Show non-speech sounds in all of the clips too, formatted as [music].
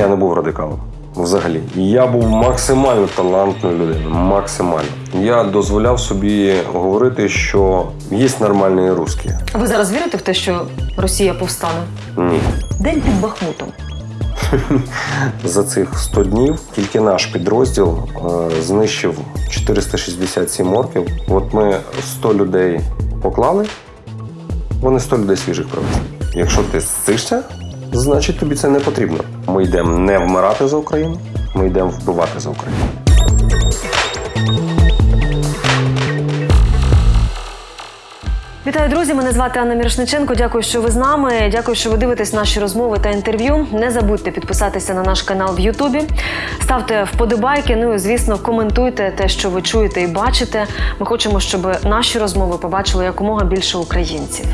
я не був радикалом. Взагалі, я був максимально талантною людиною. Максимально. Я дозволяв собі говорити, що є нормальні русські. А ви зараз вірите в те, що Росія повстане? Ні. День під Бахмутом. [laughs] За цих 100 днів тільки наш підрозділ е, знищив 467 орків. От ми 100 людей поклали, вони 100 людей свіжих привезли. Якщо ти зцишся, значить тобі це не потрібно. Ми йдемо не вмирати за Україну, ми йдемо вбивати за Україну. Вітаю, друзі! Мене звати Анна Мірошниченко. Дякую, що ви з нами. Дякую, що ви дивитесь наші розмови та інтерв'ю. Не забудьте підписатися на наш канал в Ютубі. Ставте вподобайки. Ну і звісно, коментуйте те, що ви чуєте і бачите. Ми хочемо, щоб наші розмови побачили якомога більше українців.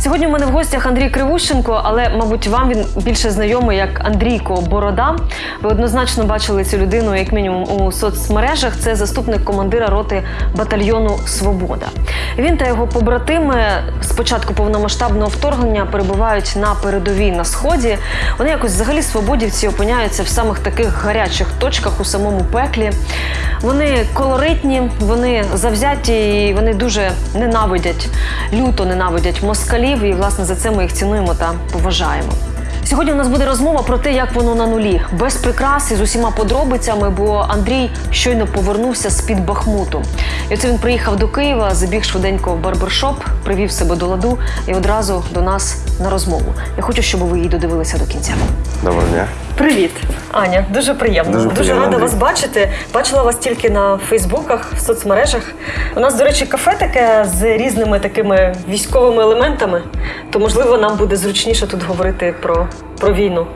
Сьогодні у мене в гостях Андрій Кривущенко, але, мабуть, вам він більше знайомий як Андрійко Борода. Ви однозначно бачили цю людину, як мінімум, у соцмережах. Це заступник командира роти батальйону Свобода. Він та його побратими з початку повномасштабного вторгнення перебувають на передовій на сході. Вони якось взагалі свободівці опиняються в самих таких гарячих точках у самому пеклі. Вони колоритні, вони завзяті і вони дуже ненавидять, люто ненавидять москалів. І власне за це ми їх цінуємо та поважаємо. Сьогодні у нас буде розмова про те, як воно на нулі, без прикрас і з усіма подробицями, бо Андрій щойно повернувся з під Бахмуту. І оце він приїхав до Києва, забіг швиденько в барбершоп, привів себе до ладу і одразу до нас на розмову. Я хочу, щоб ви її додивилися до кінця. Доброго дня. Привіт, Аня. Дуже приємно. Дуже приємно, рада Андрій. вас бачити. Бачила вас тільки на Фейсбуках, в соцмережах. У нас, до речі, кафе таке з різними такими військовими елементами. То можливо нам буде зручніше тут говорити про, про війну.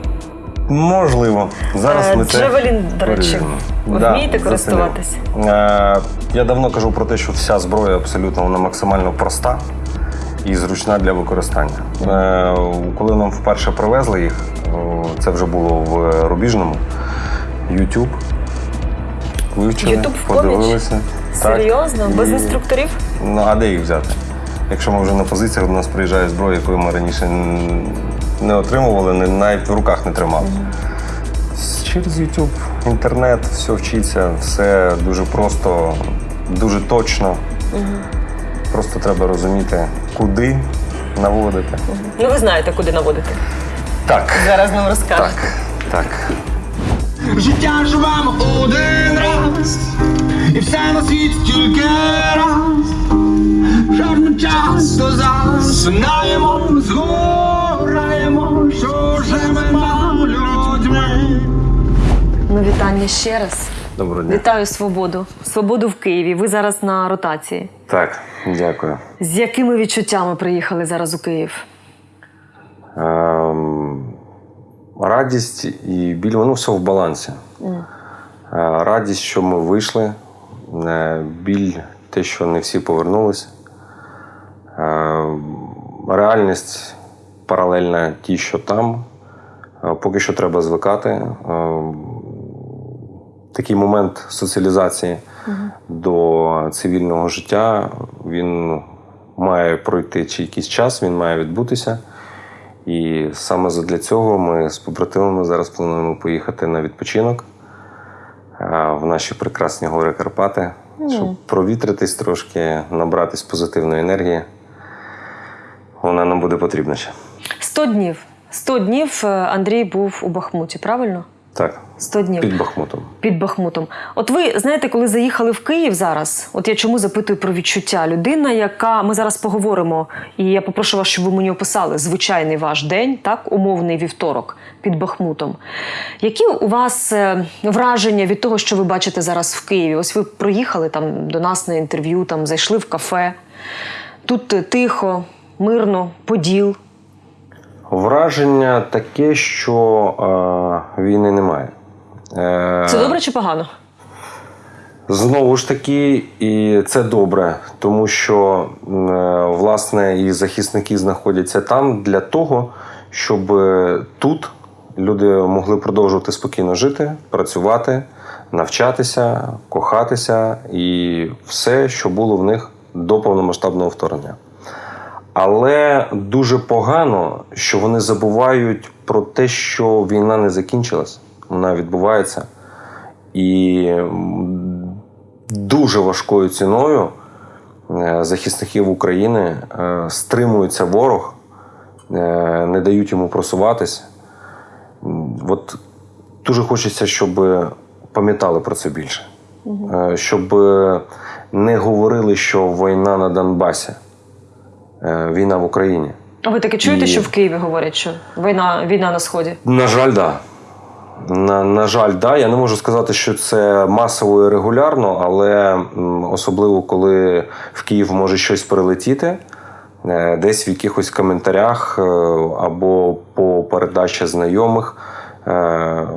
Можливо. Зараз Е, ми це Джавелін, до речі, ви Да, вмієте зацінив. користуватись? Е, Я давно кажу про те, що вся зброя абсолютно вона максимально проста і зручна для використання. Е, Коли нам вперше привезли їх, це вже було в Рубіжному, YouTube. Вивчили, YouTube в подивилися. Так. Серйозно? Без І- інструкторів? Ну, а де їх взяти? Якщо ми вже на позиціях, до нас приїжджає зброя, якої ми раніше не отримували, навіть в руках не тримали. Через YouTube, інтернет, все вчиться, все дуже просто, дуже точно. Просто треба розуміти, куди наводити. Ну ви знаєте, куди наводити. Так, Зараз нам розкажете. так, так. Життя живемо один раз, і все на світі тільки раз. Жарно часто засинаємо, згораємо, що живемо людьми. Ну, вітання ще раз. Доброго дня. Вітаю свободу. Свободу в Києві. Ви зараз на ротації. Так, дякую. З якими відчуттями приїхали зараз у Київ? Ем, радість і біль, воно все в балансі. Е, Радість, що ми вийшли, е, біль, те, що не всі повернулися. Е, Реальність паралельна тій, що там. Поки що треба звикати. Е, Такий момент соціалізації до цивільного життя він має пройти чи якийсь час, він має відбутися. І саме для цього ми з побратимами зараз плануємо поїхати на відпочинок в наші прекрасні гори Карпати, щоб провітритись трошки, набратись позитивної енергії. Вона нам буде потрібна ще. 100 днів. 100 днів е, Андрій був у Бахмуті, правильно? Так, 100 днів під Бахмутом. під Бахмутом. От ви знаєте, коли заїхали в Київ зараз, от я чому запитую про відчуття? Людина, яка ми зараз поговоримо, і я попрошу вас, щоб ви мені описали звичайний ваш день, так, умовний вівторок під Бахмутом. Які у вас е, враження від того, що ви бачите зараз в Києві? Ось ви проїхали там до нас на інтерв'ю, там зайшли в кафе. Тут е, тихо, мирно, поділ. Враження таке, що е, війни немає. Е, Це добре чи погано? Знову ж таки, і це добре, тому що е, власне і захисники знаходяться там для того, щоб е, тут люди могли продовжувати спокійно жити, працювати, навчатися, кохатися і все, що було в них до повномасштабного вторгнення. Але дуже погано, що вони забувають про те, що війна не закінчилась, вона відбувається. І дуже важкою ціною е, захисників України е, стримується ворог, е, не дають йому просуватись. От дуже хочеться, щоб пам'ятали про це більше. Щоб не говорили, що війна на Донбасі, війна в Україні. А ви таки чуєте, І- що в Києві говорять, що війна, війна на сході? На жаль, да. На, на жаль, да. Я не можу сказати, що це масово і регулярно, але особливо коли в Київ може щось прилетіти, е, десь в якихось коментарях е, або по передачі знайомих е,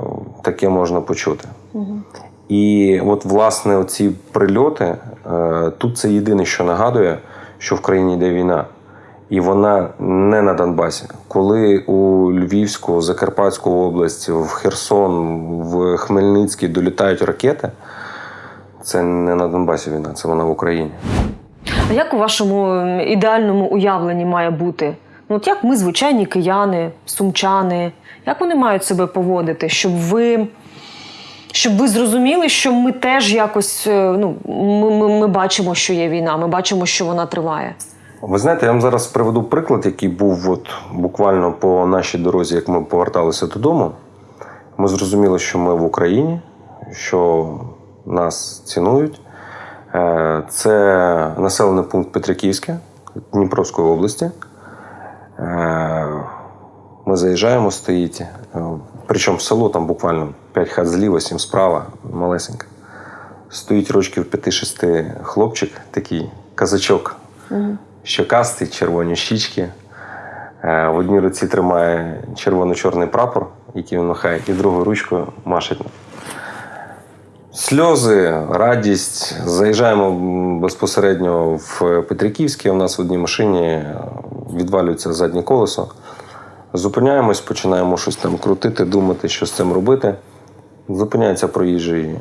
таке можна почути. І от, власне, оці прильоти е, тут це єдине, що нагадує, що в країні йде війна. І вона не на Донбасі. Коли у Львівську, Закарпатську область, в Херсон, в Хмельницький долітають ракети, це не на Донбасі війна, це вона в Україні. А як у вашому ідеальному уявленні має бути? Ну, от як ми, звичайні кияни, сумчани, як вони мають себе поводити, щоб ви, щоб ви зрозуміли, що ми теж якось е, ну, ми, ми, ми бачимо, що є війна, ми бачимо, що вона триває. Ви знаєте, я вам зараз приведу приклад, який був от буквально по нашій дорозі, як ми поверталися додому. Ми зрозуміли, що ми в Україні, що нас цінують. Е, Це населений пункт Петриківське Дніпровської області. Е, Ми заїжджаємо, стоїть. е, Причому село там буквально 5 хат зліва, 7 справа, малесеньке. Стоїть рочків 5-6 хлопчик, такий казачок щокастий, червоні щічки. Е, В одній руці тримає червоно-чорний прапор, який він махає, і другою ручкою машить. Сльози, радість. Заїжджаємо безпосередньо в Петриківське. У нас в одній машині е, відвалюється заднє колесо. Зупиняємось, починаємо щось там крутити, думати, що з цим робити. Зупиняється проїжджий е,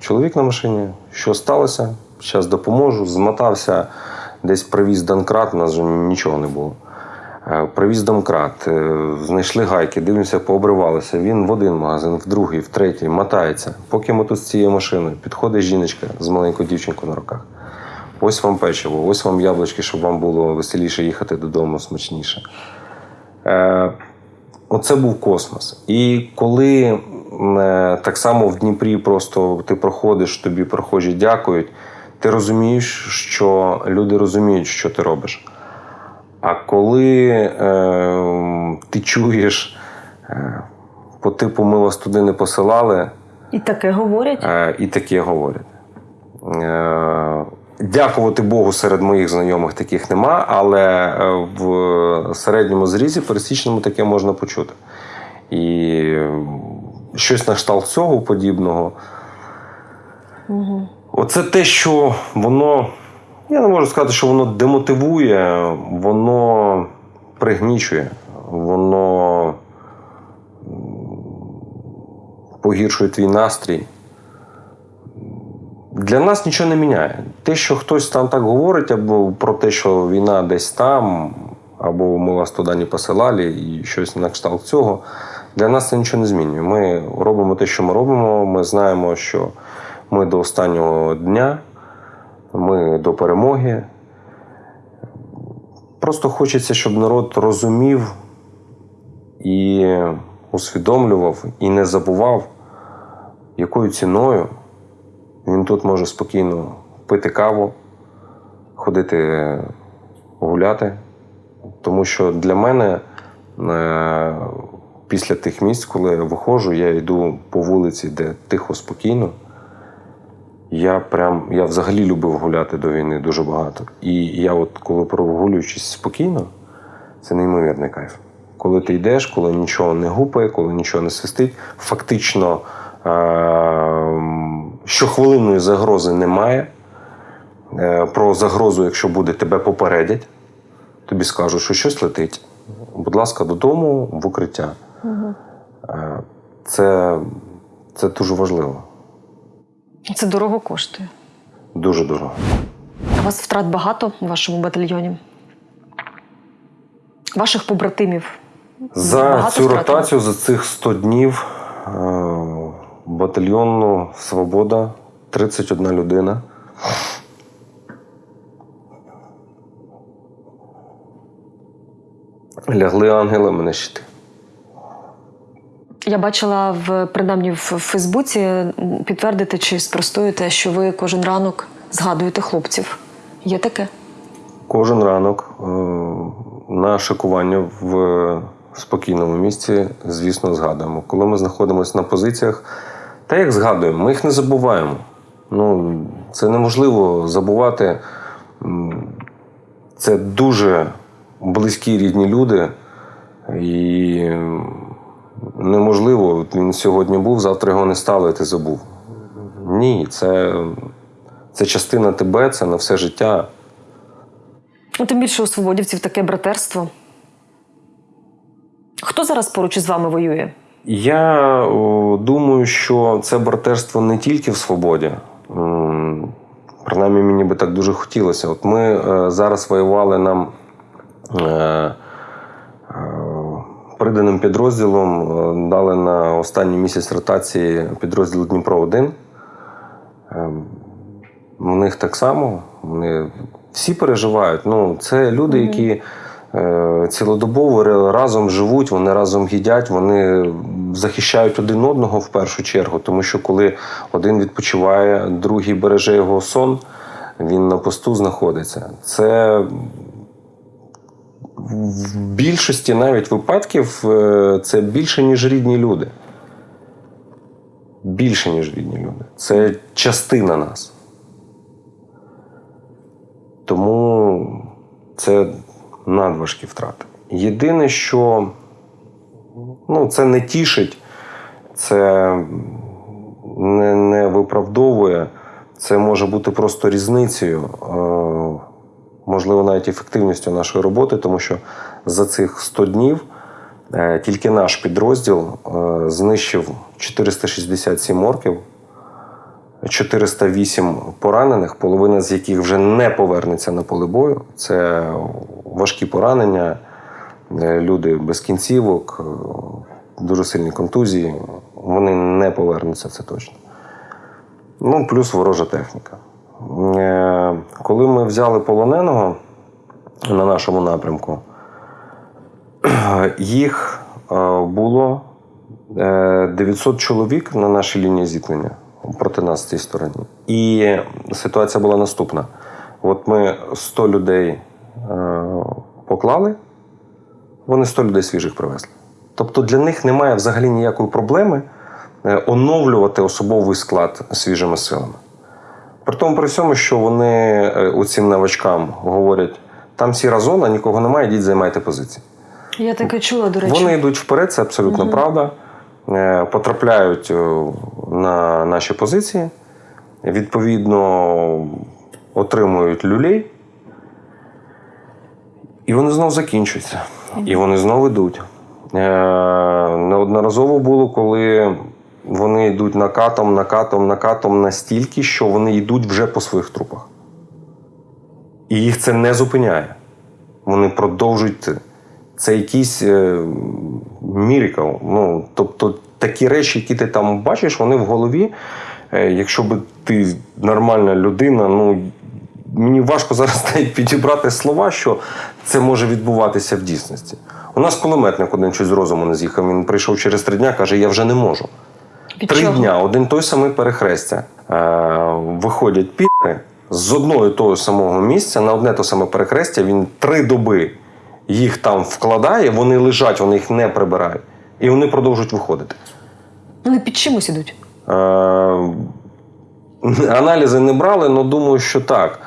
чоловік на машині. Що сталося? Зараз допоможу. Змотався, десь привіз Донкрат, у нас вже нічого не було. Е, Привіз домкрат, е, знайшли гайки, дивимося, пообривалися. Він в один магазин, в другий, в третій, мотається. Поки ми тут з цією машиною, підходить жіночка з маленькою дівчинкою на руках. Ось вам печиво, ось вам яблучки, щоб вам було веселіше їхати додому, смачніше. Е, Оце був космос. І коли е, так само в Дніпрі просто ти проходиш, тобі прохожі дякують, ти розумієш, що люди розуміють, що ти робиш. А коли е, ти чуєш е, по типу ми вас туди не посилали, І таке говорять. Е, і таке говорять. Е, Дякувати Богу, серед моїх знайомих таких нема, але е, в середньому зрізі пересічному таке можна почути. І е, щось на кшталт цього подібного. Оце те, що воно, я не можу сказати, що воно демотивує, воно пригнічує, воно погіршує твій настрій. Для нас нічого не міняє. Те, що хтось там так говорить, або про те, що війна десь там, або ми вас туди не посилали, і щось на кшталт цього, для нас це нічого не змінює. Ми робимо те, що ми робимо. Ми знаємо, що ми до останнього дня, ми до перемоги. Просто хочеться, щоб народ розумів і усвідомлював, і не забував, якою ціною він тут може спокійно пити каву, ходити гуляти. Тому що для мене е, після тих місць, коли я виходжу, я йду по вулиці, де тихо, спокійно. Я прям я взагалі любив гуляти до війни дуже багато. І я, от коли прогулюючись спокійно, це неймовірний кайф. Коли ти йдеш, коли нічого не гупає, коли нічого не свистить, фактично е- щохвилинної загрози немає. Е, Про загрозу, якщо буде, тебе попередять, тобі скажуть, що щось летить. Будь ласка, додому в укриття. Е, Це, це дуже важливо, Це дорого коштує. дуже дорого. А у вас втрат багато у вашому батальйоні? Ваших побратимів. За Багато цю втратили? ротацію, за цих 100 днів е, батальйону Свобода 31 людина. Лягли ангелами на щити. Я бачила в принаймні в Фейсбуці підтвердити чи спростуєте, що ви кожен ранок згадуєте хлопців. Є таке? Кожен ранок е, на шикування в спокійному місці, звісно, згадуємо. Коли ми знаходимося на позиціях, та як згадуємо, ми їх не забуваємо. Ну, це неможливо забувати. Це дуже близькі рідні люди, і неможливо, він сьогодні був, завтра його не стало, і ти забув. Ні, це, це частина тебе, це на все життя. Ну, тим більше у свободівців таке братерство. Хто зараз поруч із вами воює? Я о, думаю, що це братерство не тільки в свободі. Принаймні, мені би так дуже хотілося. От ми е, зараз воювали нам е, приданим підрозділом, е, дали на останній місяць ротації підрозділ Дніпро 1. Е, в них так само. Вони всі переживають. Ну, це люди, які е, цілодобово разом живуть, вони разом їдять, вони захищають один одного в першу чергу. Тому що коли один відпочиває, другий береже його сон, він на посту знаходиться. Це в більшості навіть випадків е, це більше, ніж рідні люди. Більше, ніж рідні люди. Це частина нас. Тому це надважкі втрати. Єдине, що ну, це не тішить, це не, не виправдовує, це може бути просто різницею, е, можливо, навіть ефективністю нашої роботи, тому що за цих 100 днів е, тільки наш підрозділ е, знищив 467 орків. 408 поранених, половина з яких вже не повернеться на поле бою. Це важкі поранення, е, люди без кінцівок, дуже сильні контузії. Вони не повернуться, це точно. Ну, плюс ворожа техніка. Е, Коли ми взяли полоненого на нашому напрямку, [clears throat] їх е, було е, 900 чоловік на нашій лінії зіткнення проти нас з цієї сторони. І ситуація була наступна: от ми 100 людей е, поклали, вони 100 людей свіжих привезли. Тобто для них немає взагалі ніякої проблеми е, оновлювати особовий склад свіжими силами. При тому, при всьому, що вони е, оцим новачкам говорять: там сіра зона, нікого немає, йдіть, займайте позиції. Я таке чула, до речі. Вони йдуть вперед, це абсолютно правда. Е, Потрапляють е, на наші позиції, відповідно, отримують люлей, і вони знову закінчуються. І вони знову йдуть. Неодноразово було, коли вони йдуть накатом, накатом, накатом настільки, що вони йдуть вже по своїх трупах. І їх це не зупиняє. Вони продовжують це. Якийсь е, мірикл. Ну, тобто такі речі, які ти там бачиш, вони в голові. Е, якщо би ти нормальна людина, ну мені важко зараз [laughs] навіть підібрати слова, що це може відбуватися в дійсності. У нас кулеметник один щось з розуму не з'їхав. Він прийшов через три дня, каже: Я вже не можу. Від Три чого? дня, один той самий перехрестя. Е, виходять піри з одного і того самого місця на одне то саме перехрестя. Він три доби їх там вкладає, вони лежать, вони їх не прибирають. І вони продовжують виходити. Вони під чимось ідуть. Е, аналізи не брали, але думаю, що так.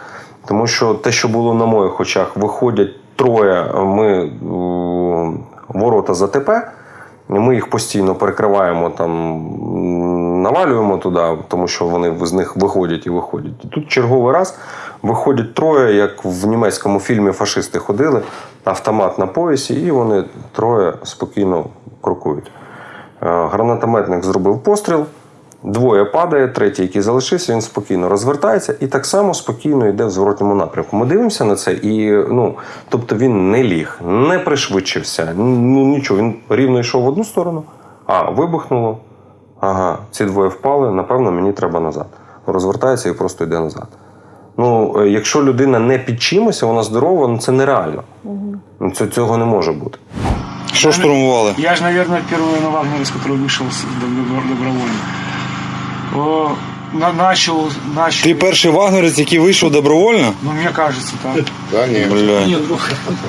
Тому що те, що було на моїх очах, виходять троє. Ми ворота ЗТП. Ми їх постійно перекриваємо там, навалюємо туди, тому що вони з них виходять і виходять. І тут черговий раз виходять троє, як в німецькому фільмі фашисти ходили, автомат на поясі, і вони троє спокійно крокують. Е, Гранатометник зробив постріл, Двоє падає, третій, який залишився, він спокійно розвертається і так само спокійно йде в зворотньому напрямку. Ми дивимося на це, і ну, тобто він не ліг, не пришвидшився, ну нічого. Він рівно йшов в одну сторону, а вибухнуло. Ага, ці двоє впали, напевно, мені треба назад. Розвертається і просто йде назад. Ну, е, якщо людина не під чимось, вона здорова, ну це нереально. Ну, це, цього не може бути. Що штурмували? Я же, наверное, первый на которого вышел добровольно О, на, начал, начал. Ти перший вагнерець, який вийшов добровольно? Ну, мне кажется, так. Да, нет. Бля.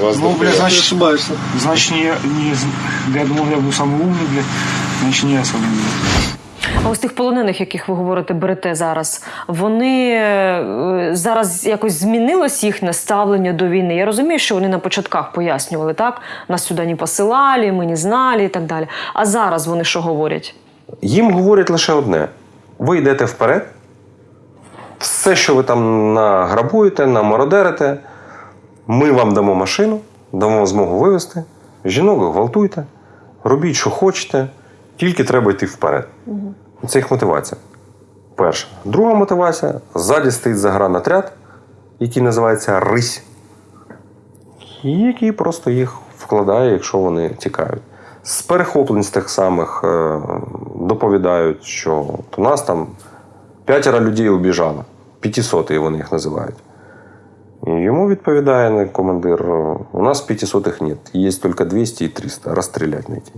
Вас Ну, бля, дохуя. значит, ошибаешься. Значит, не, не, з- я думал, я был самый умный, бля. Значит, не я самый умный. А ось тих полонених, яких ви говорите, берете зараз, вони е, зараз якось змінилось їхнє ставлення до війни. Я розумію, що вони на початках пояснювали, так? Нас сюди не посилали, ми не знали і так далі. А зараз вони що говорять? Їм говорять лише одне: ви йдете вперед, все, що ви там награбуєте, намародерите, ми вам дамо машину, дамо змогу вивезти, жінок гвалтуйте, робіть, що хочете, тільки треба йти вперед. Це їх мотивація. Перша. Друга мотивація ззаді стоїть загранатряд, який називається Рись, який просто їх вкладає, якщо вони тікають. З перехоплень з тих самих е, доповідають, що у нас там п'ятеро людей убіжало, П'ятисотих, вони їх називають. І йому відповідає командир: у нас п'ятисотих нет, є тільки 200 і 300, розстріляти на ті.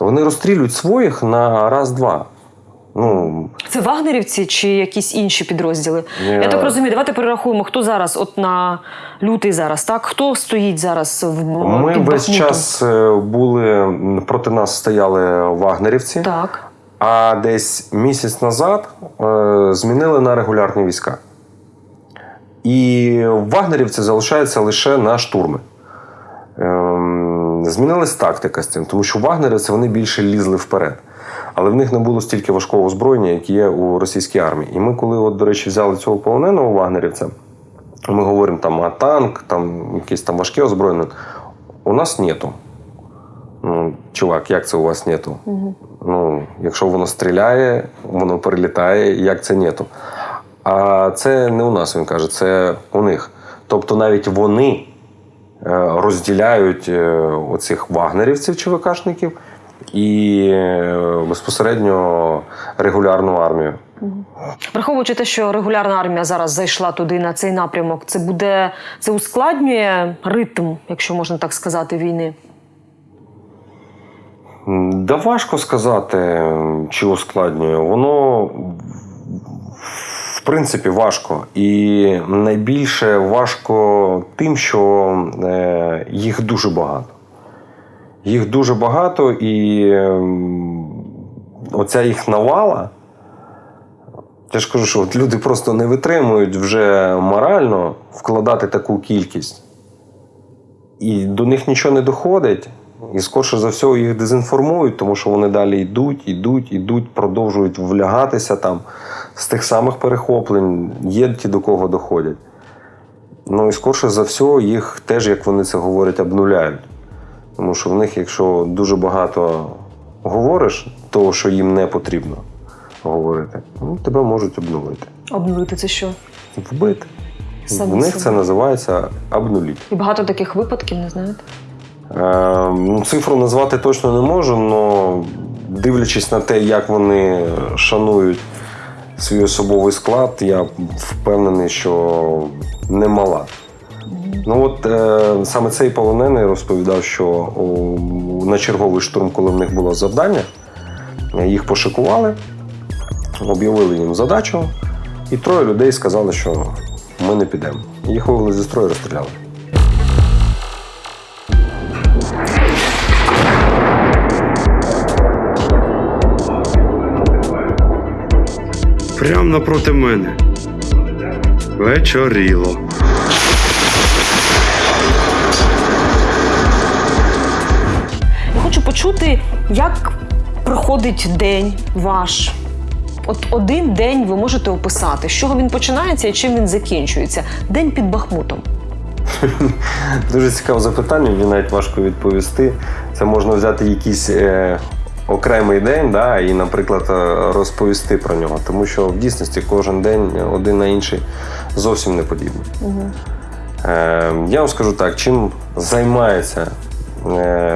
Вони розстрілюють своїх на раз-два. Ну, Це вагнерівці чи якісь інші підрозділи? Ні. Я так розумію, давайте перерахуємо, хто зараз, от на лютий зараз, так? Хто стоїть зараз в ми під весь час е, були проти нас стояли вагнерівці. Так. А десь місяць назад е, змінили на регулярні війська. І вагнерівці залишаються лише на штурми. Ем, змінилась тактика з цим, тому що вагнерівці вони більше лізли вперед. Але в них не було стільки важкого озброєння, як є у російській армії. І ми, коли, от, до речі, взяли цього полоненого вагнерівця, ми говоримо там, а танк, там якесь там важке озброєння. У нас нету. Ну, чувак, як це у вас нету? Ну, якщо воно стріляє, воно перелітає, як це нету. А це не у нас, він каже, це у них. Тобто навіть вони е, розділяють е, оцих вагнерівців, ЧВКшників, і е, безпосередньо регулярну армію. Враховуючи те, що регулярна армія зараз зайшла туди на цей напрямок, це буде це ускладнює ритм, якщо можна так сказати, війни. Да важко сказати, чи ускладнює. Воно в принципі важко. І найбільше важко тим, що е, їх дуже багато. Їх дуже багато, і ем, оця їх навала. Я ж кажу, що от люди просто не витримують вже морально вкладати таку кількість. І до них нічого не доходить. І скорше за все їх дезінформують, тому що вони далі йдуть, йдуть, йдуть, продовжують влягатися там з тих самих перехоплень. Є ті, до кого доходять. Ну і скорше за все, їх теж, як вони це говорять, обнуляють. Тому що в них, якщо дуже багато говориш того, що їм не потрібно говорити, ну, тебе можуть обнулити. Обнулити це що? Вбити. Саме в них себе. це називається обнуліть. І багато таких випадків, не знаєте? Е, ну, цифру назвати точно не можу, але дивлячись на те, як вони шанують свій особовий склад, я впевнений, що немала. Ну от е, саме цей полонений розповідав, що о, на черговий штурм, коли в них було завдання, їх пошикували, об'явили їм задачу, і троє людей сказали, що ми не підемо. Їх вивели зі строю і розстріляли. Прям напроти мене. Вечоріло. Почути, як проходить день ваш. От один день ви можете описати, з чого він починається і чим він закінчується. День під Бахмутом. [laughs] Дуже цікаве запитання, мені навіть важко відповісти. Це можна взяти якісь е, окремий день, да, і, наприклад, е, розповісти про нього. Тому що в дійсності кожен день один на інший зовсім не подібний. Е, я вам скажу так, чим займається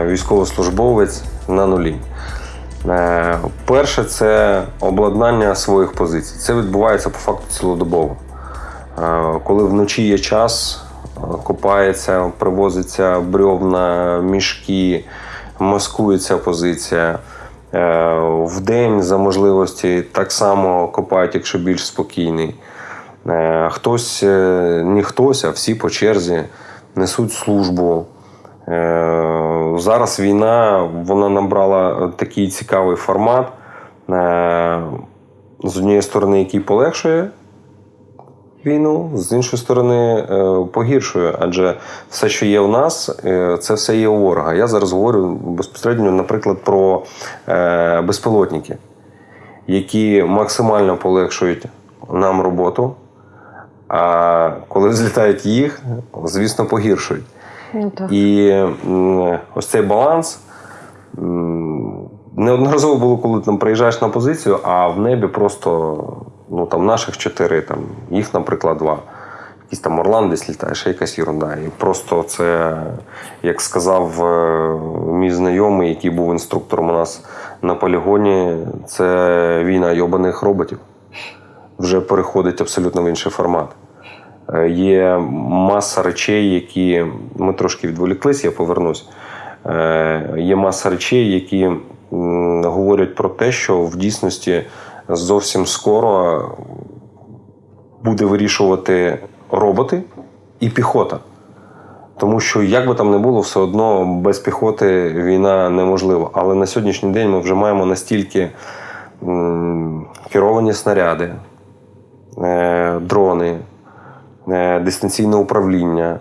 військовослужбовець на нулі. Е, перше, це обладнання своїх позицій. Це відбувається по факту цілодобово. Е, коли вночі є час, е, копається, привозиться брьовна, мішки, маскується позиція. Е, Вдень за можливості так само копають, якщо більш спокійний. Е, Хтось, е, не хтось, а всі по черзі несуть службу. Зараз війна вона набрала такий цікавий формат. Е, З однієї сторони, який полегшує війну, з іншої сторони, е, погіршує. Адже все, що є у нас, е, це все є у ворога. Я зараз говорю безпосередньо, наприклад, про безпілотники, які максимально полегшують нам роботу. А коли [laughs] взлітають їх, звісно, погіршують. І ось цей баланс. Неодноразово було, коли там приїжджаєш на позицію, а в небі просто ну, там, наших чотири, там, їх, наприклад, два. Якийсь там Орлан десь літає, ще якась ерунда. І просто це, як сказав е, мій знайомий, який був інструктором у нас на полігоні, це війна йобаних роботів. Вже переходить абсолютно в інший формат. Е, Є маса речей, які ми трошки відволіклись, я повернусь. Е, Є маса речей, які говорять про те, що в дійсності зовсім скоро буде вирішувати роботи і піхота. Тому що, як би там не було, все одно без піхоти війна неможлива. Але на сьогоднішній день ми вже маємо настільки керовані снаряди, е, дрони, дистанційне управління,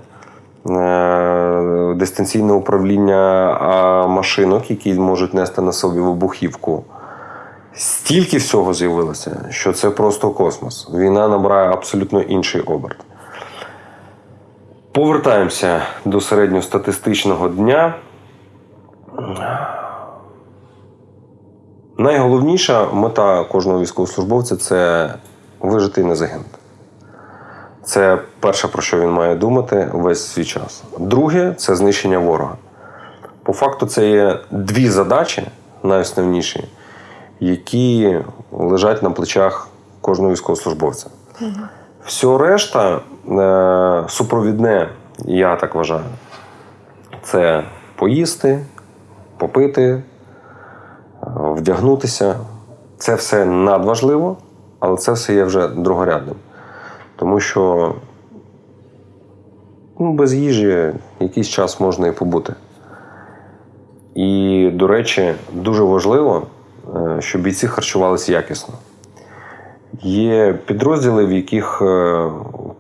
е, дистанційне управління машинок, які можуть нести на собі вибухівку. Стільки всього з'явилося, що це просто космос. Війна набирає абсолютно інший оберт. Повертаємося до середньостатистичного дня. Найголовніша мета кожного військовослужбовця це вижити і не загинути. Це перше, про що він має думати весь свій час. Друге це знищення ворога. По факту, це є дві задачі, найосновніші, які лежать на плечах кожного військовослужбовця. Все решта е, супровідне, я так вважаю, це поїсти, попити, е, вдягнутися. Це все надважливо, але це все є вже другорядним. Тому що ну, без їжі якийсь час можна і побути. І, до речі, дуже важливо, е, щоб бійці харчувалися якісно. Є підрозділи, в яких е,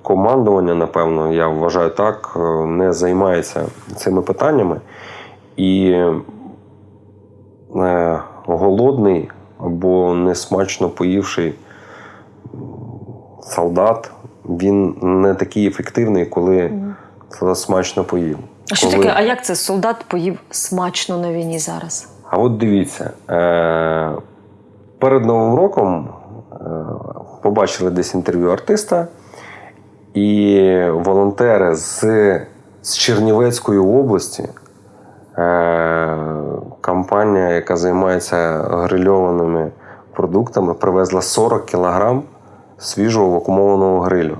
командування, напевно, я вважаю так, е, не займається цими питаннями. І голодний або несмачно поївший солдат, він не такий ефективний, коли солдат смачно поїв. А що Коли- таке? А як це солдат поїв смачно на війні зараз? А от дивіться, е, перед Новим роком е, побачили десь інтерв'ю артиста, і волонтери з, з Чернівецької області, е, компанія, яка займається грильованими продуктами, привезла 40 кілограм свіжого вакуумованого грилю.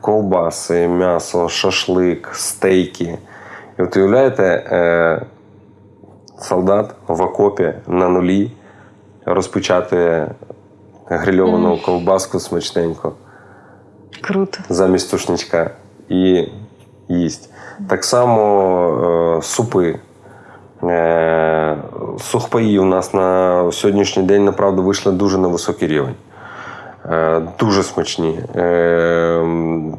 Ковбаси, м'ясо, шашлик, стейки. І от уявляєте, е, солдат в окопі на нулі розпочати грильовану ковбаску смачненько Круто. замість тушничка і їсть. Так само е, супи. Е, сухпаї у нас на сьогоднішній день, направду, вийшли дуже на високий рівень. Е, Дуже смачні. Е,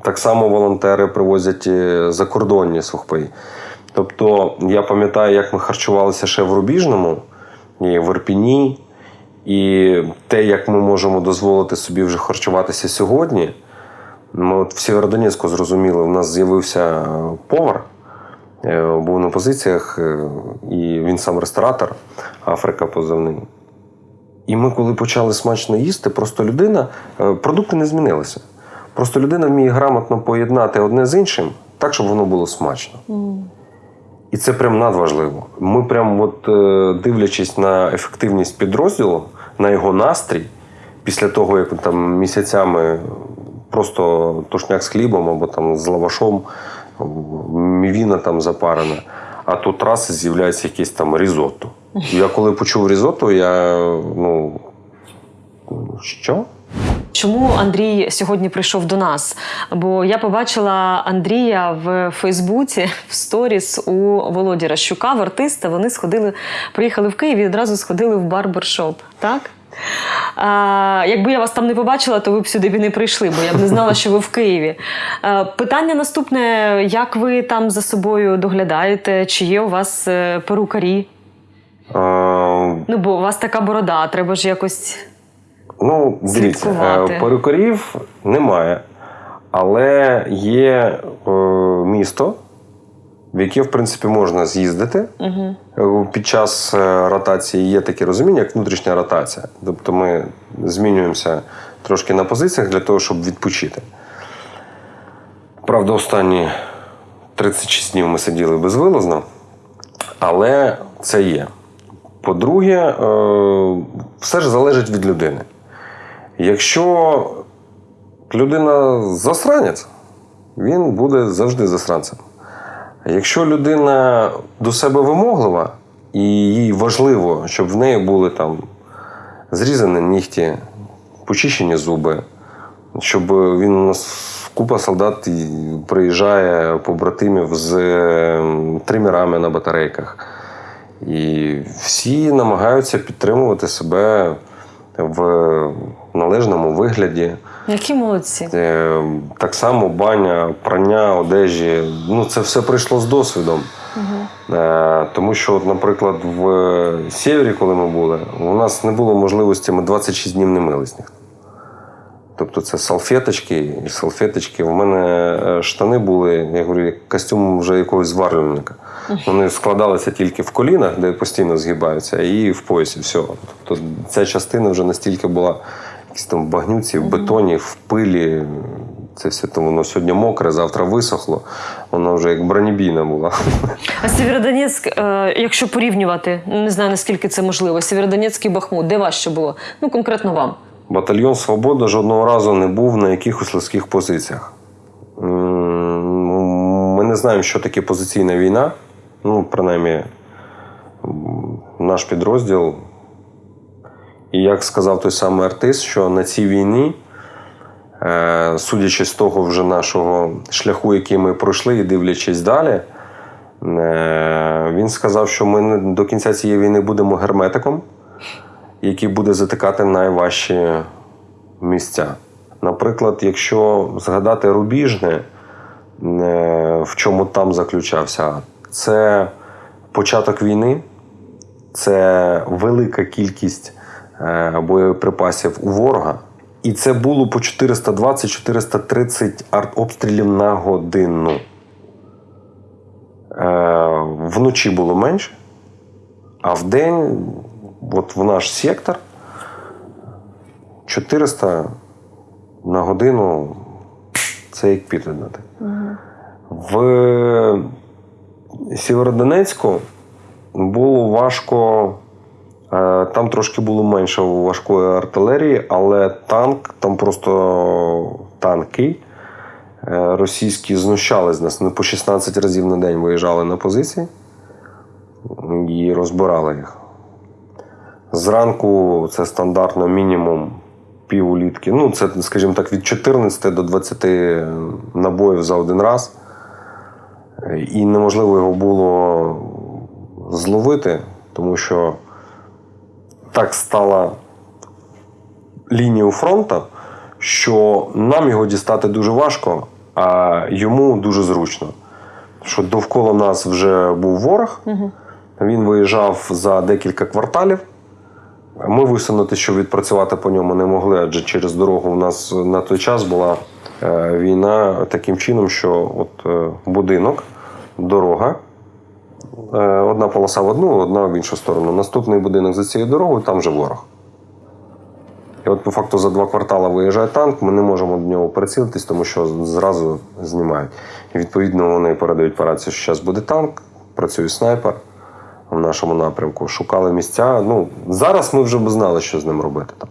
Так само волонтери привозять е, закордонні сухпаї. Тобто, я пам'ятаю, як ми харчувалися ще в Рубіжному і в Ірпіні, і те, як ми можемо дозволити собі вже харчуватися сьогодні. Ми от в Сєвєродонецьку зрозуміли, у нас з'явився повар, Був на позиціях, і він сам ресторатор, Африка позивний. І ми, коли почали смачно їсти, просто людина, е, продукти не змінилися. Просто людина вміє грамотно поєднати одне з іншим так, щоб воно було смачно. І це прям надважливо. Ми прям, от, е, дивлячись на ефективність підрозділу, на його настрій, після того, як там місяцями просто тушняк з хлібом або там з лавашом, мівіна там запарена, а тут раз з'являється якесь там різотто. Я коли почув різотто, я ну. Що? Чому Андрій сьогодні прийшов до нас? Бо я побачила Андрія в Фейсбуці в сторіс у Володі Ращука, в артиста. Вони сходили, приїхали в Київ і одразу сходили в барбершоп. Так? А, якби я вас там не побачила, то ви б сюди б не прийшли, бо я б не знала, що ви в Києві. А, питання наступне: як ви там за собою доглядаєте? Чи є у вас е, перукарі? Ну, бо у вас така борода, треба ж якось. Ну, дивіться, Слідкувати. е, перукарів немає, але є е, місто, в яке, в принципі, можна з'їздити. Угу. Під час е, ротації є таке розуміння, як внутрішня ротація. Тобто ми змінюємося трошки на позиціях для того, щоб відпочити. Правда, останні 36 днів ми сиділи безвилазно, але це є. По-друге, е, все ж залежить від людини. Якщо людина засранець, він буде завжди засранцем. Якщо людина до себе вимоглива, і їй важливо, щоб в неї були там зрізані нігті, почищені зуби, щоб він у нас купа солдат приїжджає побратимів з ем, тримерами на батарейках. І всі намагаються підтримувати себе в належному вигляді. Які молодці. Е, Так само баня, прання одежі. Ну, це все прийшло з досвідом. Е, Тому що, от, наприклад, в Сєвєрі, коли ми були, у нас не було можливості, ми 26 днів не мились ніхто. Тобто це салфеточки і салфеточки. У мене е, штани були, я говорю, як костюм вже якогось зварювальника. Вони складалися тільки в колінах, де постійно згибаються, і в поясі. Все. Тобто ця частина вже настільки була якісь там в багнюці, в бетоні, в пилі. Це все тому воно сьогодні мокре, завтра висохло. Воно вже як бронебійна була. А Сєвєродонецьк, е, якщо порівнювати, не знаю наскільки це можливо, Сєвєродонецьк і Бахмут, де важче було? Ну, конкретно вам. Батальйон Свобода жодного разу не був на якихось легких позиціях. Ми не знаємо, що таке позиційна війна. Ну, принаймні, наш підрозділ. І як сказав той самий артист, що на цій війні, е, судячи з того вже нашого шляху, який ми пройшли, і дивлячись далі, е, він сказав, що ми до кінця цієї війни будемо герметиком який буде затикати найважчі місця. Наприклад, якщо згадати рубіжне, е, в чому там заключався, це початок війни, це велика кількість е, боєприпасів у ворога. І це було по 420-430 артобстрілів на годину. Е, Вночі було менше, а в день, от в наш сектор, 400 на годину це як підлюднати. В Сєвєродонецьку було важко. е, Там трошки було менше важкої артилерії, але танк, там просто танки е, російські знущали з нас. Вони по 16 разів на день виїжджали на позиції і розбирали їх. Зранку це стандартно мінімум пів літки. Ну, це, скажімо так, від 14 до 20 набоїв за один раз. І неможливо його було зловити, тому що так стала лінія фронту, що нам його дістати дуже важко, а йому дуже зручно. Що довкола нас вже був ворог, він виїжджав за декілька кварталів. Ми висунути, щоб відпрацювати по ньому не могли, адже через дорогу в нас на той час була е, війна таким чином, що от е, будинок, дорога, Е, Одна полоса в одну, одна в іншу сторону. Наступний будинок за цією дорогою, там вже ворог. І от по факту за два квартали виїжджає танк, ми не можемо до нього прицілитись, тому що зразу знімають. І відповідно вони передають по рації, що зараз буде танк, працює снайпер в нашому напрямку. Шукали місця. Ну, зараз ми вже б знали, що з ним робити там.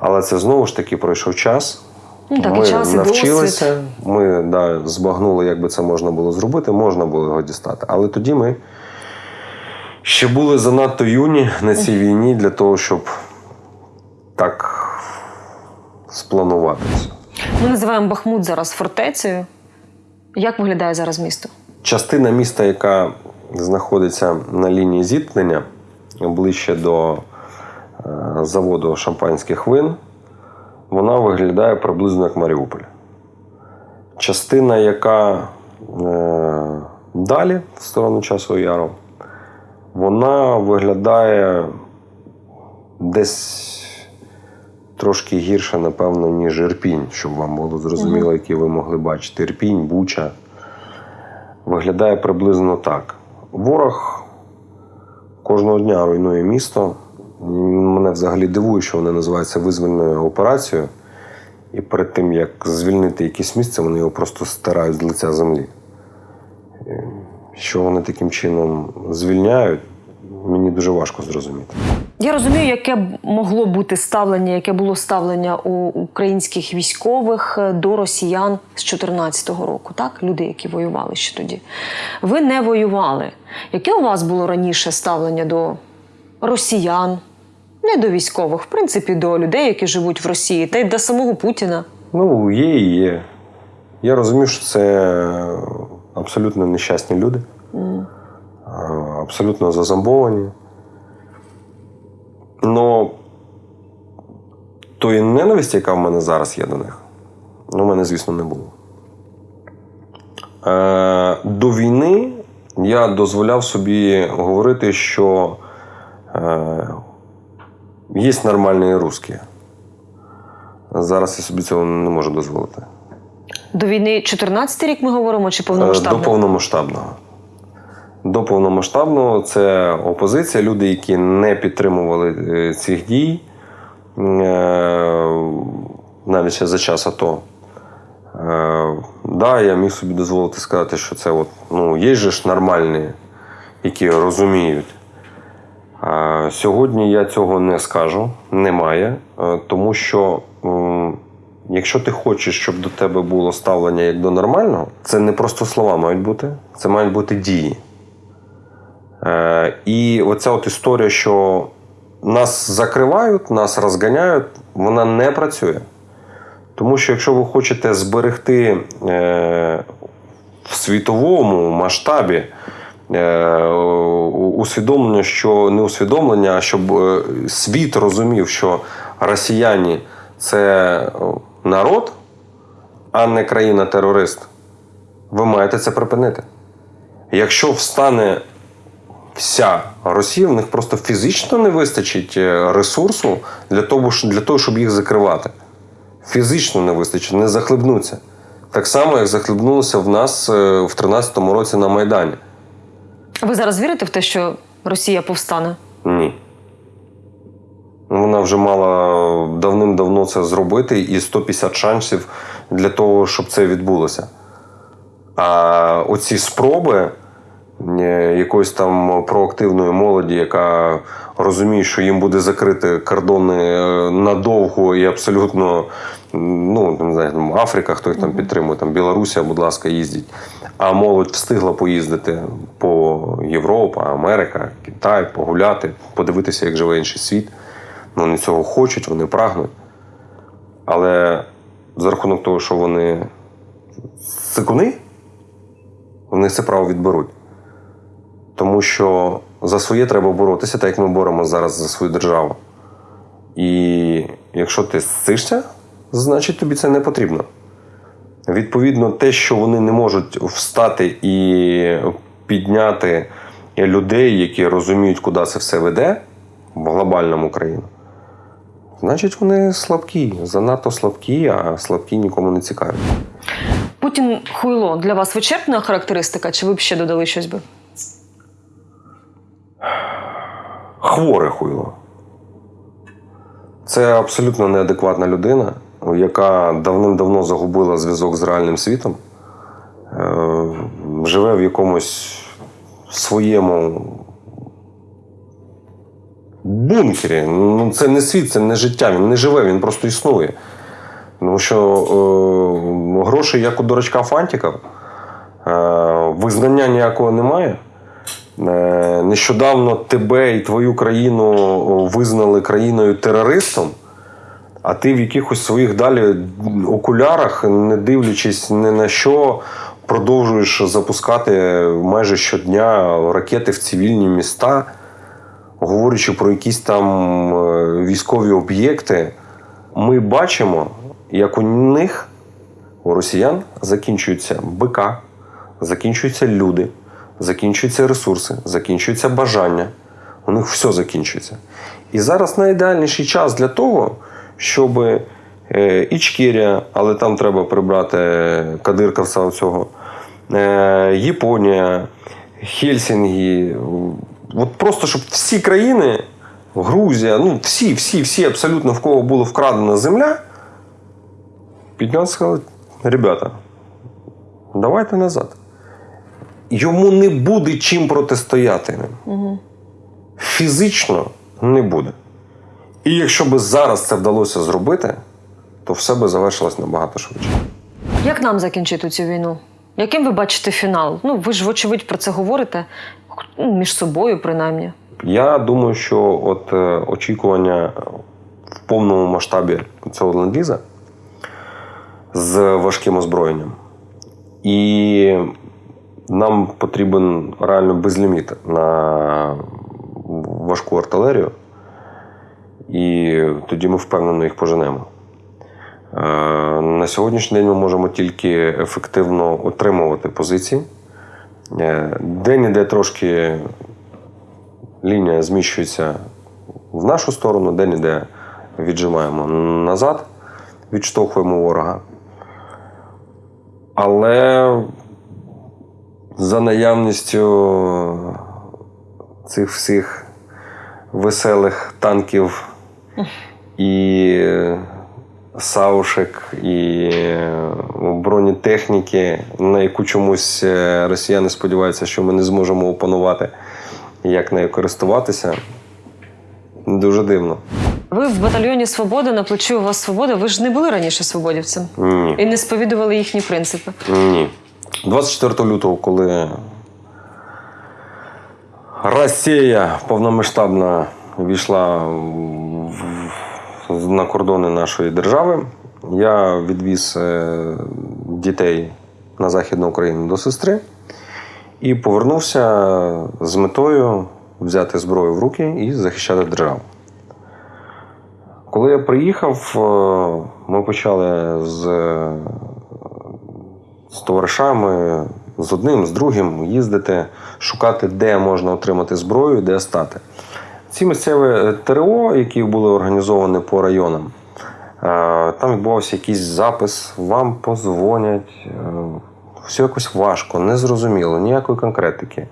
Але це знову ж таки пройшов час. Ну, так, і ми час, і навчилися, досвід. ми да, збагнули, як би це можна було зробити, можна було його дістати. Але тоді ми ще були занадто юні на цій війні для того, щоб так спланувати це. Ми називаємо Бахмут зараз фортецею. Як виглядає зараз місто? Частина міста, яка знаходиться на лінії зіткнення ближче до е, заводу шампанських вин, вона виглядає приблизно як Маріуполь. Частина, яка е, далі, в сторону часу яру, вона виглядає десь трошки гірше, напевно, ніж Ірпінь, щоб вам було зрозуміло, які ви могли бачити. Ірпінь, Буча виглядає приблизно так. Ворог кожного дня руйнує місто. Мене взагалі дивує, що вони називаються визвольною операцією. І перед тим, як звільнити якесь місце, вони його просто стирають з лиця землі. Що вони таким чином звільняють, мені дуже важко зрозуміти. Я розумію, яке могло бути ставлення, яке було ставлення у українських військових е, до росіян з 2014 року, так? Люди, які воювали ще тоді. Ви не воювали. Яке у вас було раніше ставлення до росіян? Не до військових, в принципі, до людей, які живуть в Росії, та й до самого Путіна. Ну, є і є. Я розумію, що це абсолютно нещасні люди, а, абсолютно зазомбовані. Но тої ненависті, яка в мене зараз є до них, ну, в мене, звісно, не було. Е, до війни я дозволяв собі говорити, що е, є нормальні русські. Зараз я собі цього не можу дозволити. До війни 14 рік ми говоримо чи Е, повномасштабно? До повномасштабного. До повномасштабного це опозиція, люди, які не підтримували е, цих дій, е, навіть ще за час АТО. Е, Да, я міг собі дозволити сказати, що це от, ну, є ж нормальні, які розуміють. Сьогодні я цього не скажу, немає, тому що якщо ти хочеш, щоб до тебе було ставлення як до нормального, це не просто слова мають бути, це мають бути дії. Е, І оця от історія, що нас закривають, нас розганяють, вона не працює. Тому що якщо ви хочете зберегти е, в світовому масштабі е, усвідомлення, що не усвідомлення, а щоб світ розумів, що росіяни це народ, а не країна-терорист, ви маєте це припинити. Якщо встане вся Росія, в них просто фізично не вистачить е, ресурсу для того, для того щоб їх закривати. Фізично не вистачить, не захлебнуться. Так само, як захлебнулося в нас е, в 2013 році на Майдані. Ви зараз вірите в те, що Росія повстане? Ні. Вона вже мала давним-давно це зробити і 150 шансів для того, щоб це відбулося. А оці спроби е, якоїсь там проактивної молоді, яка розуміє, що їм буде закрити кордони е, надовго і абсолютно, ну не знаю, там Африка, хто їх там підтримує, там Білорусія, будь ласка, їздіть. А молодь встигла поїздити по Європа, Америка, Китай, погуляти, подивитися, як живе інший світ. Ну, Вони цього хочуть, вони прагнуть. Але за рахунок того, що вони сикуни, вони це право відберуть. Тому що за своє треба боротися, так як ми боремося зараз за свою державу. І якщо ти сцишся, значить тобі це не потрібно. Відповідно, те, що вони не можуть встати і підняти людей, які розуміють, куди це все веде в глобальному країну, значить вони слабкі, занадто слабкі, а слабкі нікому не цікаві. Путін хуйло для вас вичерпна характеристика, чи ви б ще додали щось би? Хворе хуйло. Це абсолютно неадекватна людина, яка давним-давно загубила зв'язок з реальним світом, е, живе в якомусь своєму бункері. Ну, це не світ, це не життя. Він не живе, він просто існує. Тому що е, грошей, як у дурачка Фантіка, е, визнання ніякого немає. Е, Нещодавно тебе і твою країну визнали країною терористом, а ти в якихось своїх далі окулярах, не дивлячись ні на що, продовжуєш запускати майже щодня ракети в цивільні міста, говорячи про якісь там е, військові об'єкти. Ми бачимо, як у них, у росіян, закінчуються БК, закінчуються люди, закінчуються ресурси, закінчується бажання. У них все закінчується. І зараз найідеальніший час для того, щоб е, Ічкерія, але там треба прибрати кадировця цього, е, Японія, Хельсінкі. От просто щоб всі країни, Грузія, ну всі, всі, всі абсолютно в кого була вкрадена земля, піднялися сказали, ребята, давайте назад. Йому не буде чим протистояти. Фізично не буде. І якщо би зараз це вдалося зробити, то все би завершилось набагато швидше. Як нам закінчити цю війну? Яким ви бачите фінал? Ну, ви ж, вочевидь, про це говорите ну, між собою, принаймні. Я думаю, що от е, очікування в повному масштабі цього ленд-ліза з важким озброєнням. І нам потрібен реально безліміт на важку артилерію, і тоді ми впевнено їх поженемо. Е, На сьогоднішній день ми можемо тільки ефективно отримувати позиції. Е, Де-ніде трошки лінія зміщується в нашу сторону, де-ніде віджимаємо назад, відштовхуємо ворога. Але за наявністю цих всіх веселих танків і саушек, і бронетехніки, на яку чомусь е, росіяни сподіваються, що ми не зможемо опанувати, як нею користуватися. Дуже дивно. Ви в батальйоні Свобода на плечі у вас свобода. Ви ж не були раніше свободівцем Ні. і не сповідували їхні принципи. Ні. 24 лютого, коли Росія повномасштабно війшла на кордони нашої держави, я відвіз е, дітей на Західну Україну до сестри і повернувся з метою взяти зброю в руки і захищати державу. Коли я приїхав, е, ми почали з з товаришами, з одним, з другим їздити, шукати, де можна отримати зброю, де стати. Ці місцеві ТРО, які були організовані по районам, е, там відбувався якийсь запис, вам позвонять. е, Все якось важко, незрозуміло, ніякої конкретики,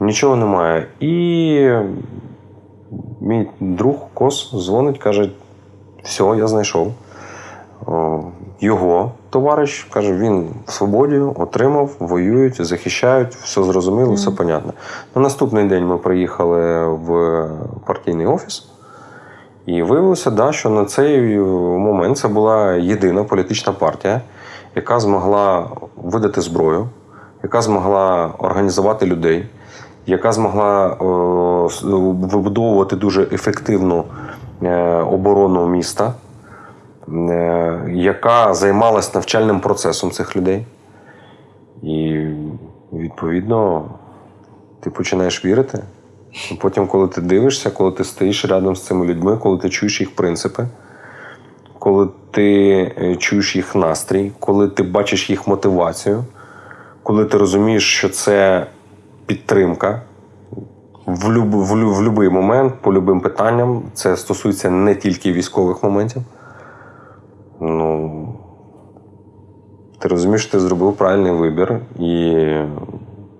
нічого немає. І мій друг Кос дзвонить, каже: все, я знайшов. Його товариш каже, він в свободі отримав, воюють, захищають, все зрозуміло, все понятно. На наступний день ми приїхали в партійний офіс, і виявилося, да, що на цей момент це була єдина політична партія, яка змогла видати зброю, яка змогла організувати людей, яка змогла о, вибудовувати дуже ефективну е, оборону міста е, яка займалась навчальним процесом цих людей. І відповідно ти починаєш вірити. Потім, коли ти дивишся, коли ти стоїш рядом з цими людьми, коли ти чуєш їх принципи, коли ти е, чуєш їх настрій, коли ти бачиш їх мотивацію, коли ти розумієш, що це підтримка, в будь-який момент, по будь-яким питанням. Це стосується не тільки військових моментів. Ну, ти розумієш, ти зробив правильний вибір. І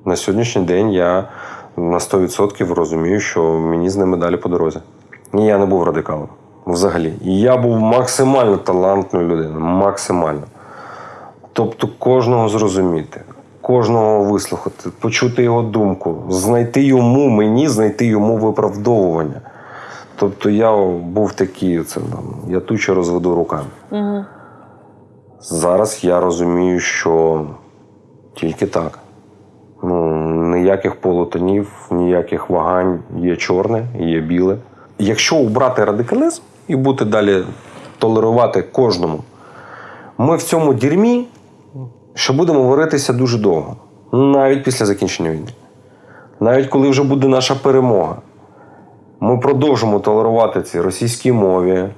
на сьогоднішній день я на 100% розумію, що мені з ними далі по дорозі. І я не був радикалом взагалі. І я був максимально талантною людиною. Максимально. Тобто кожного зрозуміти, кожного вислухати, почути його думку, знайти йому, мені знайти йому виправдовування. Тобто я був такий, це, там, я тучу розведу руками. Угу. Зараз я розумію, що тільки так. Ну, ніяких полутонів, ніяких вагань, є чорне, є біле. Якщо убрати радикалізм і бути далі толерувати кожному, ми в цьому дірмі що будемо варитися дуже довго, навіть після закінчення війни. Навіть коли вже буде наша перемога, ми продовжимо толерувати ці російській мові,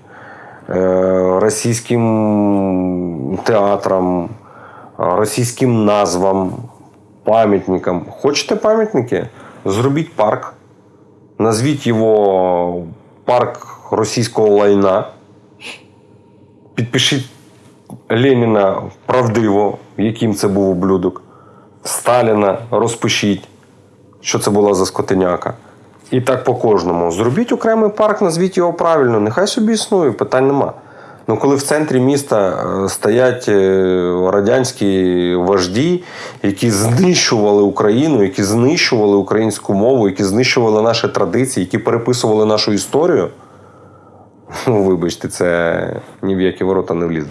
е, російським театрам, е, російським назвам, пам'ятникам. Хочете пам'ятники? Зробіть парк, назвіть його парк російського лайна, підпишіть Леніна правдиво, яким це був ублюдок. Сталіна розпишіть, що це була за скотиняка. І так по кожному. Зробіть окремий парк, назвіть його правильно. Нехай собі існує, питань нема. Ну, коли в центрі міста е, стоять е, радянські вожді, які знищували Україну, які знищували українську мову, які знищували наші традиції, які переписували нашу історію. Ну, [laughs] вибачте, це ні в які ворота не влізе.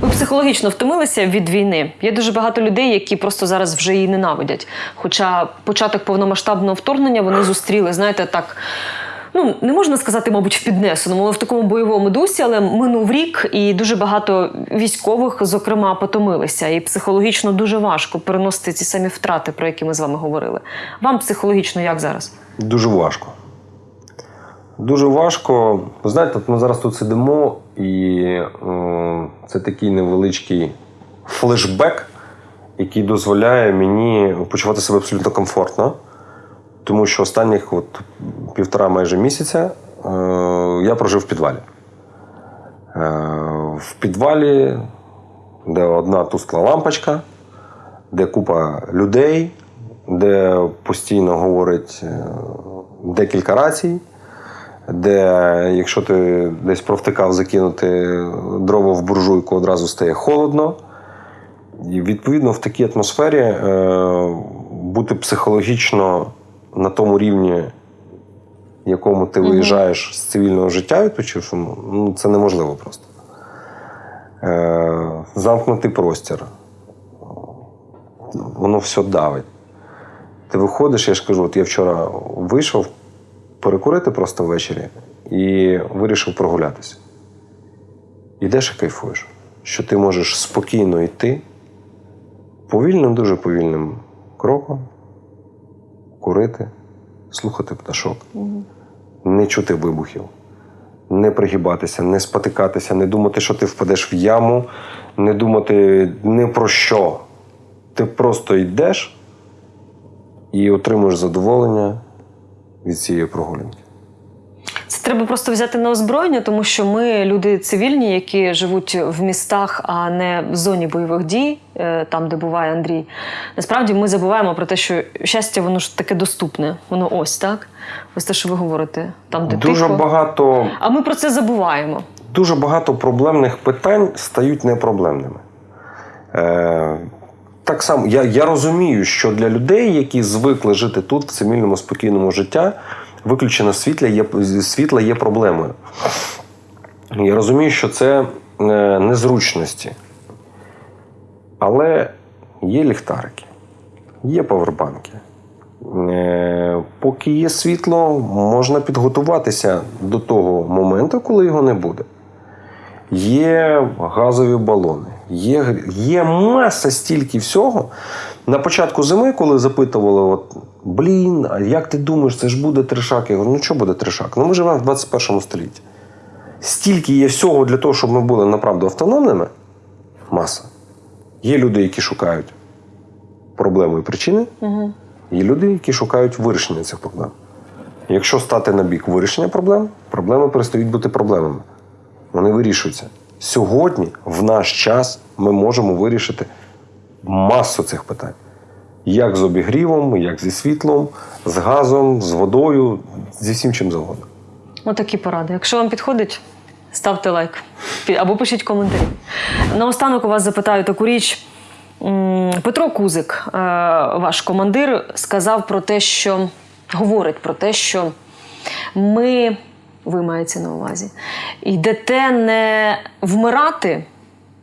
Ви психологічно втомилися від війни. Є дуже багато людей, які просто зараз вже її ненавидять. Хоча початок повномасштабного вторгнення вони зустріли, знаєте, так. Ну, не можна сказати, мабуть, в піднесеному, але в такому бойовому дусі, але минув рік, і дуже багато військових, зокрема, потомилися. І психологічно дуже важко переносити ці самі втрати, про які ми з вами говорили. Вам психологічно як зараз? Дуже важко. Дуже важко. Знаєте, ми зараз тут сидимо, і е, це такий невеличкий флешбек, який дозволяє мені почувати себе абсолютно комфортно. Тому що останніх от, півтора майже місяця е, я прожив в підвалі. Е, в підвалі, де одна тускла лампочка, де купа людей, де постійно говорить е, декілька рацій, де, якщо ти десь провтикав закинути дрова в буржуйку, одразу стає холодно. І відповідно в такій атмосфері е, бути психологічно на тому рівні, якому ти виїжджаєш з цивільного життя, відпочившому, ну, це неможливо просто. Е, замкнутий простір. Воно все давить. Ти виходиш, я ж кажу, от я вчора вийшов перекурити просто ввечері і вирішив прогулятися. Йдеш і кайфуєш, що ти можеш спокійно йти повільним, дуже повільним кроком, курити, слухати пташок, не чути вибухів, не пригибатися, не спотикатися, не думати, що ти впадеш в яму, не думати ні про що. Ти просто йдеш і отримуєш задоволення від цієї прогулянки. Це треба просто взяти на озброєння, тому що ми люди цивільні, які живуть в містах, а не в зоні бойових дій, е, там, де буває Андрій. Насправді ми забуваємо про те, що щастя, воно ж таке доступне. Воно ось так. Ось те, що ви говорите, там, де Дуже тихо. багато А ми про це забуваємо. дуже багато проблемних питань стають непроблемними. Е, так само, я, я розумію, що для людей, які звикли жити тут, в цивільному спокійному життя, виключення світла є, світла є проблемою. Я розумію, що це е, незручності. Але є ліхтарики, є павербанки. Е, Поки є світло, можна підготуватися до того моменту, коли його не буде. Є газові балони, є, є маса стільки всього. На початку зими, коли запитували, от, блін, а як ти думаєш, це ж буде тришак? Я говорю, ну що буде тришак? Ну ми живемо в 21 столітті. Стільки є всього для того, щоб ми були направду автономними. Маса. Є люди, які шукають проблеми і причини, є люди, які шукають вирішення цих проблем. Якщо стати на бік вирішення проблем, проблеми перестають бути проблемами. Вони вирішуються. Сьогодні, в наш час, ми можемо вирішити масу цих питань. Як з обігрівом, як зі світлом, з газом, з водою, зі всім чим завгодно. Отакі поради. Якщо вам підходить, ставте лайк або пишіть коментарі. Наостанок у вас запитаю таку річ. Петро Кузик, е, ваш командир, сказав про те, що говорить про те, що ми, ви маєте на увазі, йдете не вмирати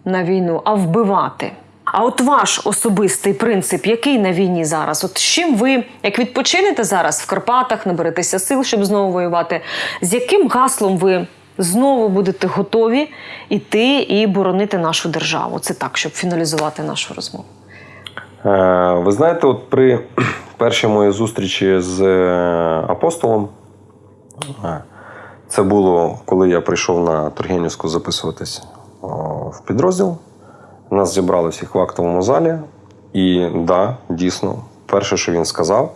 на війну, а вбивати. А от ваш особистий принцип, який на війні зараз? От з чим ви, як відпочинете зараз в Карпатах, наберетеся сил, щоб знову воювати? З яким гаслом ви знову будете готові йти і боронити нашу державу? Це так, щоб фіналізувати нашу розмову. Е, Ви знаєте, от при [clears throat] першій моїй зустрічі з е, апостолом, е, це було, коли я прийшов на Тургенівську записуватись в підрозділ. Нас зібрали всіх в актовому залі. І да, дійсно, перше, що він сказав,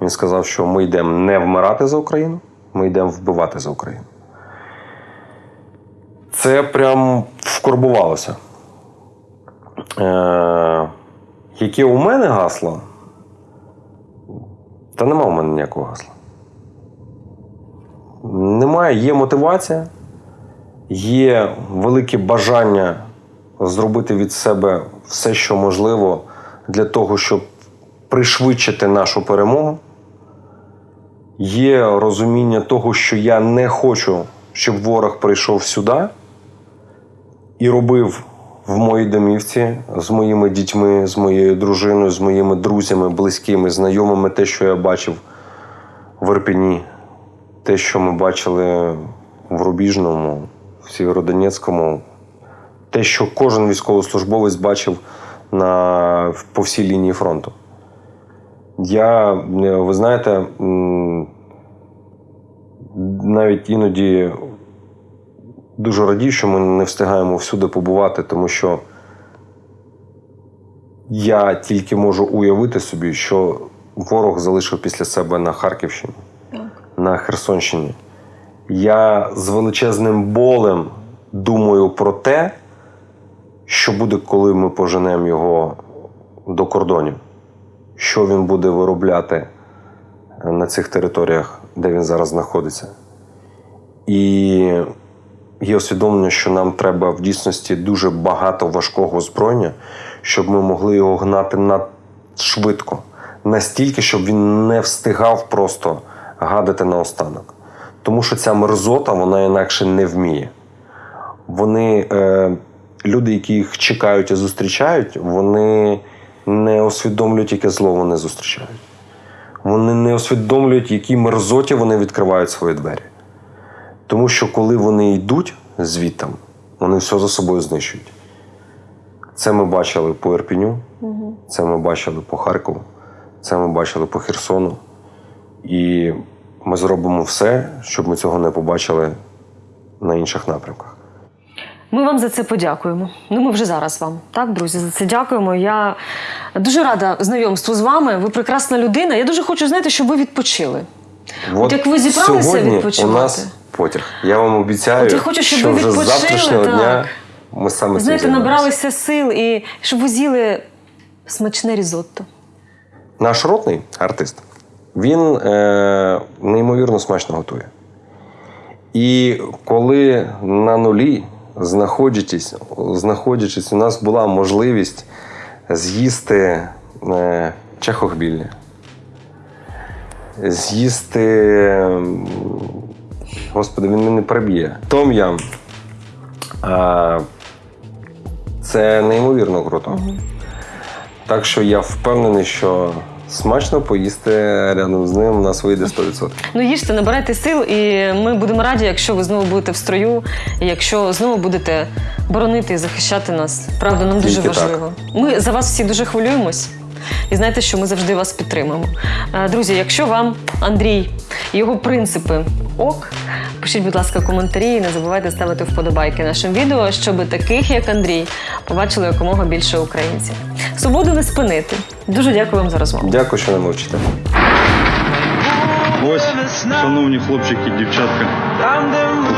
він сказав, що ми йдемо не вмирати за Україну, ми йдемо вбивати за Україну. Це прям вкорбувалося. Е, яке у мене гасло? Та нема у мене ніякого гасла. Немає, є мотивація, є велике бажання зробити від себе все, що можливо, для того, щоб пришвидшити нашу перемогу. Є розуміння того, що я не хочу, щоб ворог прийшов сюди і робив в моїй домівці з моїми дітьми, з моєю дружиною, з моїми друзями, близькими, знайомими, те, що я бачив в Ірпіні, те, що ми бачили в Рубіжному, в Сєвєродонецькому, те, що кожен військовослужбовець бачив на, по всій лінії фронту. Я, е, ви знаєте, навіть іноді дуже радію, що ми не встигаємо всюди побувати, тому що я тільки можу уявити собі, що ворог залишив після себе на Харківщині, на Херсонщині. Я з величезним болем думаю про те, що буде, коли ми поженемо його до кордонів, що він буде виробляти на цих територіях, де він зараз знаходиться. І є усвідомлення, що нам треба в дійсності дуже багато важкого озброєння, щоб ми могли його гнати надшвидко, настільки, щоб він не встигав просто гадати наостанок. Тому що ця мерзота вона інакше не вміє. Вони, е, люди, які їх чекають і зустрічають, вони не усвідомлюють, яке зло вони зустрічають. Вони не усвідомлюють, які мерзоті вони відкривають свої двері. Тому що коли вони йдуть звідтам, вони все за собою знищують. Це ми бачили по Ірпіню, це ми бачили по Харкову, це ми бачили по Херсону. І ми зробимо все, щоб ми цього не побачили на інших напрямках. Ми вам за це подякуємо. Ну, ми вже зараз вам, так, друзі, за це дякуємо. Я дуже рада знайомству з вами. Ви прекрасна людина. Я дуже хочу знаєте, щоб ви відпочили. От як ви зібралися відпочивати? у нас потяг. Я вам обіцяю, От я хочу, щоб що ви вже з завтрашнього так. дня ми саме Знаєте, набралися сил і щоб ви з'їли смачне різотто. Наш ротний артист, він е, неймовірно смачно готує. І коли на нулі, знаходячись, знаходячись, у нас була можливість з'їсти е, чехохбільне, з'їсти. Господи, він мене приб'є. Том-ям. А, це неймовірно круто. Так що я впевнений, що смачно поїсти рядом з ним у нас вийде 100%. [laughs] Ну їжте, набирайте сил, і ми будемо раді, якщо ви знову будете в строю, і якщо знову будете боронити і захищати нас. Правда, нам дуже Тільки так. важливо. Ми за вас всі дуже хвилюємось. І знаєте, що ми завжди вас підтримуємо. Е, Друзі, якщо вам Андрій і його принципи ок, пишіть, будь ласка, коментарі і не забувайте ставити вподобайки нашим відео, щоб таких, як Андрій, побачили якомога більше українців. Свободу не спинити. Дуже дякую вам за розмову. Дякую, що не мовчите. Ось, шановні хлопчики і дівчатка,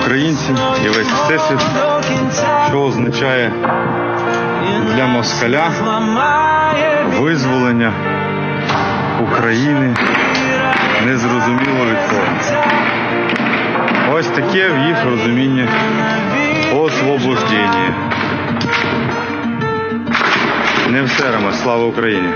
українці і весь всесвіт, що означає для москаля визволення України незрозуміло від кого. Ось таке в їх розумінні освобождення. Не все, Рома, слава Україні!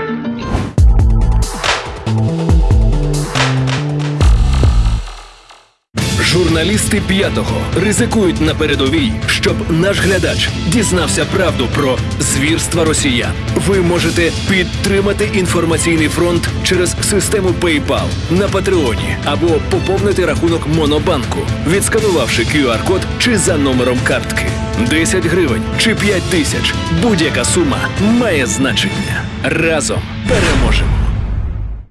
Журналісти п'ятого ризикують на передовій, щоб наш глядач дізнався правду про звірства росіян. Ви можете підтримати інформаційний фронт через систему PayPal на Патреоні або поповнити рахунок Монобанку, відсканувавши QR-код чи за номером картки. 10 гривень чи 5 тисяч. Будь-яка сума має значення. Разом переможемо.